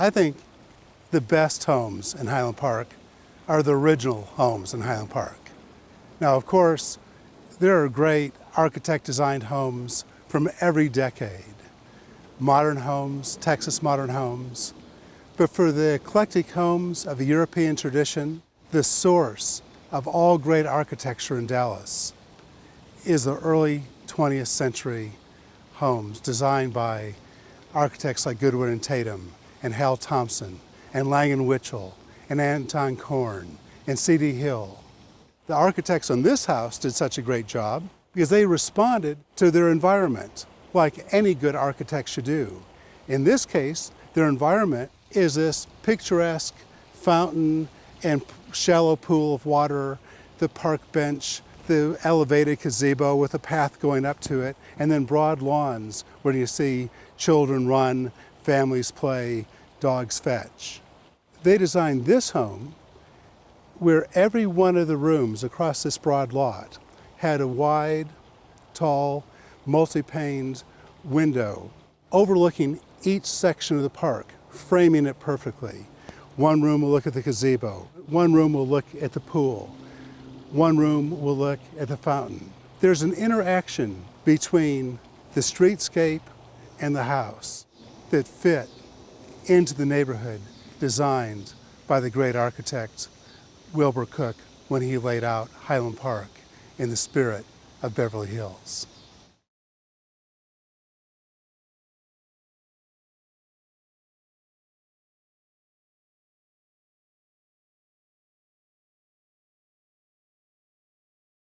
I think the best homes in Highland Park are the original homes in Highland Park. Now, of course, there are great architect designed homes from every decade. Modern homes, Texas modern homes. But for the eclectic homes of the European tradition, the source of all great architecture in Dallas is the early 20th century homes designed by architects like Goodwin and Tatum and Hal Thomson and Lang and and Anton Korn and C.D. Hill. The architects on this house did such a great job because they responded to their environment like any good architect should do. In this case, their environment is this picturesque fountain and shallow pool of water, the park bench, the elevated gazebo with a path going up to it, and then broad lawns where you see children run, families play, dogs fetch. They designed this home where every one of the rooms across this broad lot had a wide, tall, multi-paned window overlooking each section of the park, framing it perfectly. One room will look at the gazebo, one room will look at the pool, one room will look at the fountain. There's an interaction between the streetscape and the house that fit into the neighborhood designed by the great architect Wilbur Cook when he laid out Highland Park in the spirit of Beverly Hills.